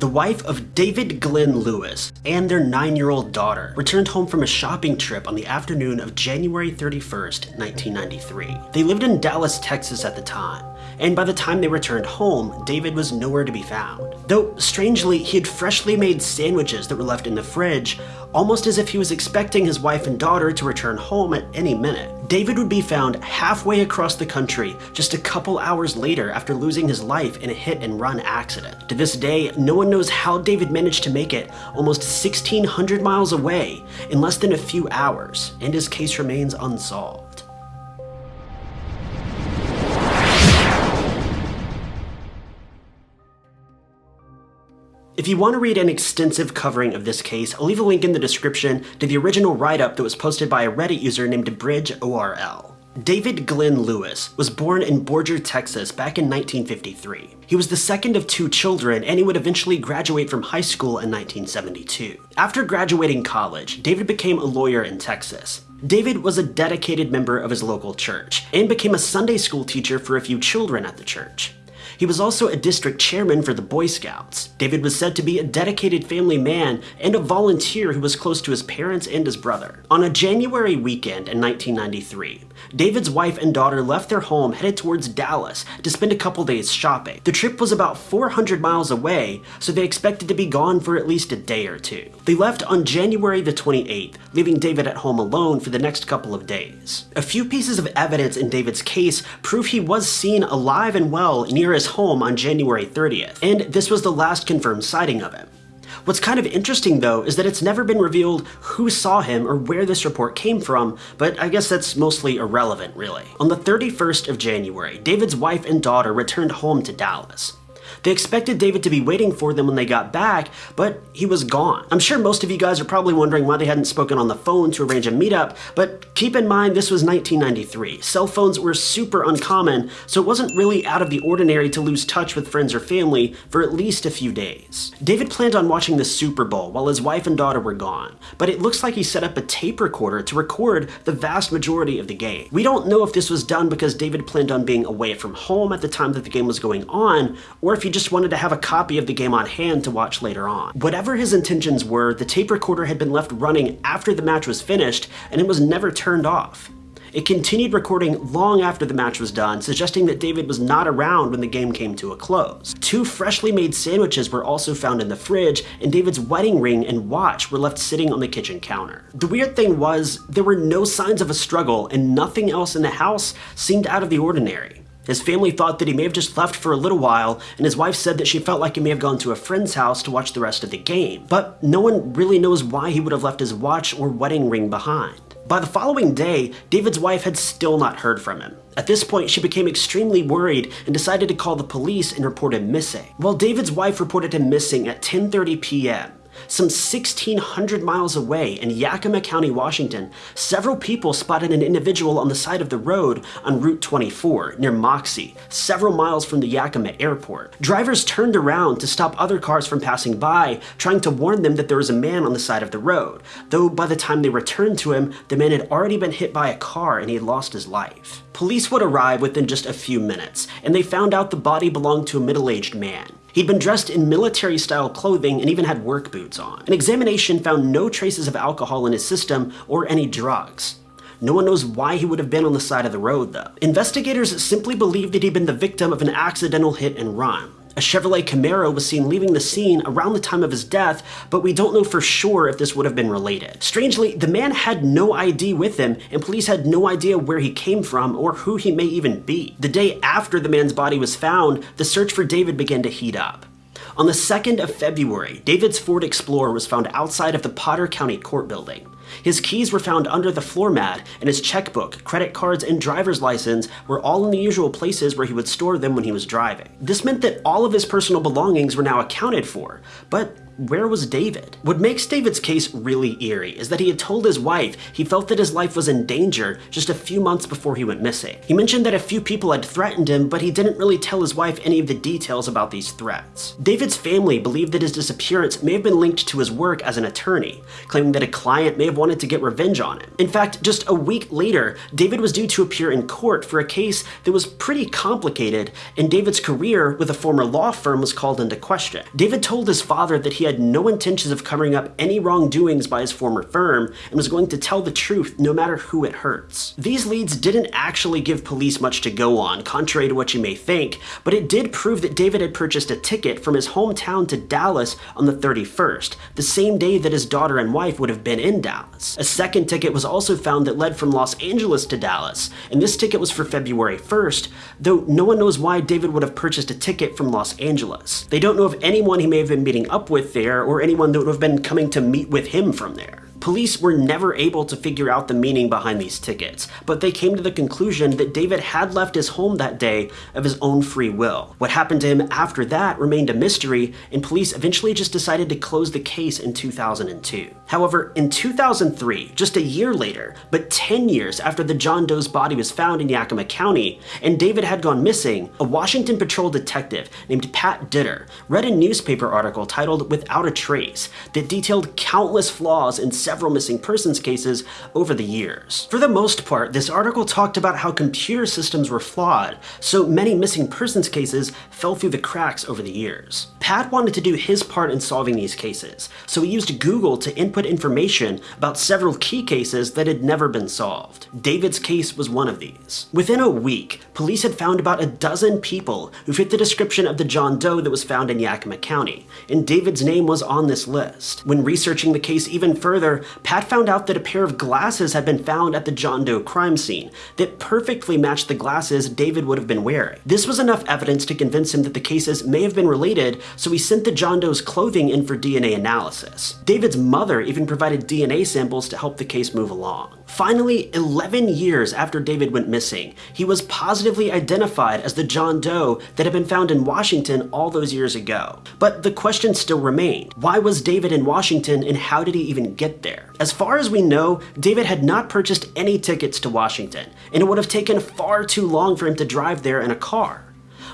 The wife of David Glenn Lewis and their nine-year-old daughter returned home from a shopping trip on the afternoon of January 31st, 1993. They lived in Dallas, Texas at the time, and by the time they returned home, David was nowhere to be found. Though, strangely, he had freshly made sandwiches that were left in the fridge, almost as if he was expecting his wife and daughter to return home at any minute. David would be found halfway across the country just a couple hours later after losing his life in a hit-and-run accident. To this day, no one knows how David managed to make it almost 1,600 miles away in less than a few hours, and his case remains unsolved. If you want to read an extensive covering of this case, I'll leave a link in the description to the original write-up that was posted by a Reddit user named BridgeORL. David Glenn Lewis was born in Borger, Texas back in 1953. He was the second of two children and he would eventually graduate from high school in 1972. After graduating college, David became a lawyer in Texas. David was a dedicated member of his local church and became a Sunday school teacher for a few children at the church. He was also a district chairman for the Boy Scouts. David was said to be a dedicated family man and a volunteer who was close to his parents and his brother. On a January weekend in 1993, David's wife and daughter left their home headed towards Dallas to spend a couple days shopping. The trip was about 400 miles away, so they expected to be gone for at least a day or two. They left on January the 28th, leaving David at home alone for the next couple of days. A few pieces of evidence in David's case prove he was seen alive and well near his home on January 30th, and this was the last confirmed sighting of him. What's kind of interesting though is that it's never been revealed who saw him or where this report came from, but I guess that's mostly irrelevant really. On the 31st of January, David's wife and daughter returned home to Dallas. They expected David to be waiting for them when they got back, but he was gone. I'm sure most of you guys are probably wondering why they hadn't spoken on the phone to arrange a meetup, but keep in mind this was 1993. Cell phones were super uncommon, so it wasn't really out of the ordinary to lose touch with friends or family for at least a few days. David planned on watching the Super Bowl while his wife and daughter were gone, but it looks like he set up a tape recorder to record the vast majority of the game. We don't know if this was done because David planned on being away from home at the time that the game was going on, or if he just wanted to have a copy of the game on hand to watch later on. Whatever his intentions were, the tape recorder had been left running after the match was finished, and it was never turned off. It continued recording long after the match was done, suggesting that David was not around when the game came to a close. Two freshly made sandwiches were also found in the fridge, and David's wedding ring and watch were left sitting on the kitchen counter. The weird thing was, there were no signs of a struggle, and nothing else in the house seemed out of the ordinary. His family thought that he may have just left for a little while, and his wife said that she felt like he may have gone to a friend's house to watch the rest of the game. But no one really knows why he would have left his watch or wedding ring behind. By the following day, David's wife had still not heard from him. At this point, she became extremely worried and decided to call the police and report him missing. While David's wife reported him missing at 10.30 p.m., some 1,600 miles away in Yakima County, Washington, several people spotted an individual on the side of the road on Route 24 near Moxee, several miles from the Yakima airport. Drivers turned around to stop other cars from passing by, trying to warn them that there was a man on the side of the road, though by the time they returned to him, the man had already been hit by a car and he had lost his life. Police would arrive within just a few minutes, and they found out the body belonged to a middle-aged man. He'd been dressed in military-style clothing and even had work boots on. An examination found no traces of alcohol in his system or any drugs. No one knows why he would have been on the side of the road, though. Investigators simply believed that he'd been the victim of an accidental hit and run. A Chevrolet Camaro was seen leaving the scene around the time of his death, but we don't know for sure if this would have been related. Strangely, the man had no ID with him, and police had no idea where he came from or who he may even be. The day after the man's body was found, the search for David began to heat up. On the 2nd of February, David's Ford Explorer was found outside of the Potter County Court building. His keys were found under the floor mat, and his checkbook, credit cards, and driver's license were all in the usual places where he would store them when he was driving. This meant that all of his personal belongings were now accounted for, but where was David? What makes David's case really eerie is that he had told his wife he felt that his life was in danger just a few months before he went missing. He mentioned that a few people had threatened him, but he didn't really tell his wife any of the details about these threats. David's family believed that his disappearance may have been linked to his work as an attorney, claiming that a client may have wanted to get revenge on him. In fact, just a week later, David was due to appear in court for a case that was pretty complicated, and David's career with a former law firm was called into question. David told his father that he had no intentions of covering up any wrongdoings by his former firm and was going to tell the truth no matter who it hurts. These leads didn't actually give police much to go on, contrary to what you may think, but it did prove that David had purchased a ticket from his hometown to Dallas on the 31st, the same day that his daughter and wife would have been in Dallas. A second ticket was also found that led from Los Angeles to Dallas, and this ticket was for February 1st, though no one knows why David would have purchased a ticket from Los Angeles. They don't know of anyone he may have been meeting up with there or anyone that would have been coming to meet with him from there. Police were never able to figure out the meaning behind these tickets, but they came to the conclusion that David had left his home that day of his own free will. What happened to him after that remained a mystery, and police eventually just decided to close the case in 2002. However, in 2003, just a year later, but 10 years after the John Doe's body was found in Yakima County, and David had gone missing, a Washington Patrol detective named Pat Ditter read a newspaper article titled Without a Trace that detailed countless flaws in several missing persons cases over the years. For the most part, this article talked about how computer systems were flawed, so many missing persons cases fell through the cracks over the years. Pat wanted to do his part in solving these cases, so he used Google to input information about several key cases that had never been solved. David's case was one of these. Within a week, police had found about a dozen people who fit the description of the John Doe that was found in Yakima County, and David's name was on this list. When researching the case even further, Pat found out that a pair of glasses had been found at the John Doe crime scene that perfectly matched the glasses David would have been wearing. This was enough evidence to convince him that the cases may have been related, so he sent the John Doe's clothing in for DNA analysis. David's mother even provided DNA samples to help the case move along. Finally, 11 years after David went missing, he was positively identified as the John Doe that had been found in Washington all those years ago. But the question still remained. Why was David in Washington and how did he even get there? As far as we know, David had not purchased any tickets to Washington, and it would have taken far too long for him to drive there in a car.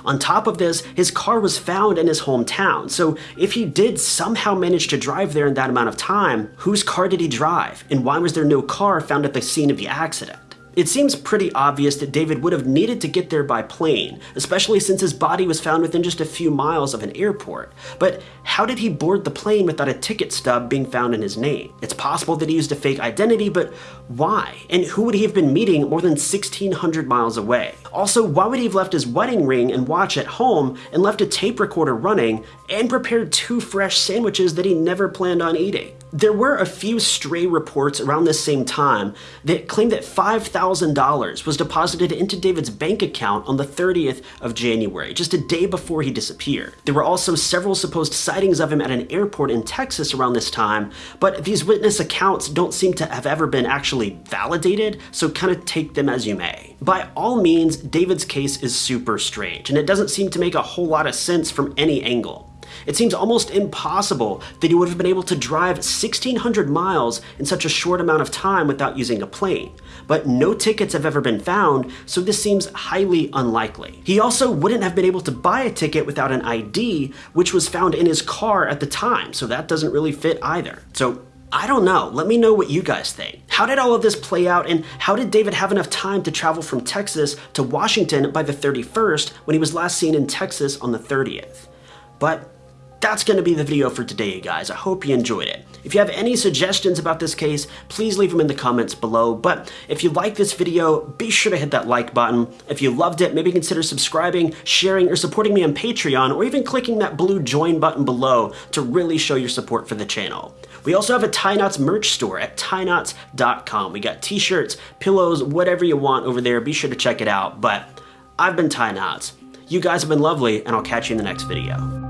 On top of this, his car was found in his hometown, so if he did somehow manage to drive there in that amount of time, whose car did he drive, and why was there no car found at the scene of the accident? It seems pretty obvious that David would have needed to get there by plane, especially since his body was found within just a few miles of an airport. But how did he board the plane without a ticket stub being found in his name? It's possible that he used a fake identity, but why? And who would he have been meeting more than 1,600 miles away? Also, why would he have left his wedding ring and watch at home and left a tape recorder running and prepared two fresh sandwiches that he never planned on eating? There were a few stray reports around this same time that claimed that $5,000 was deposited into David's bank account on the 30th of January, just a day before he disappeared. There were also several supposed sightings of him at an airport in Texas around this time, but these witness accounts don't seem to have ever been actually validated, so kind of take them as you may. By all means, David's case is super strange, and it doesn't seem to make a whole lot of sense from any angle. It seems almost impossible that he would have been able to drive 1,600 miles in such a short amount of time without using a plane. But no tickets have ever been found, so this seems highly unlikely. He also wouldn't have been able to buy a ticket without an ID, which was found in his car at the time, so that doesn't really fit either. So I don't know. Let me know what you guys think. How did all of this play out and how did David have enough time to travel from Texas to Washington by the 31st when he was last seen in Texas on the 30th? But that's going to be the video for today, guys. I hope you enjoyed it. If you have any suggestions about this case, please leave them in the comments below. But if you like this video, be sure to hit that like button. If you loved it, maybe consider subscribing, sharing, or supporting me on Patreon, or even clicking that blue join button below to really show your support for the channel. We also have a Tie Knots merch store at tieknots.com. We got t-shirts, pillows, whatever you want over there. Be sure to check it out. But I've been Tie Knots. You guys have been lovely, and I'll catch you in the next video.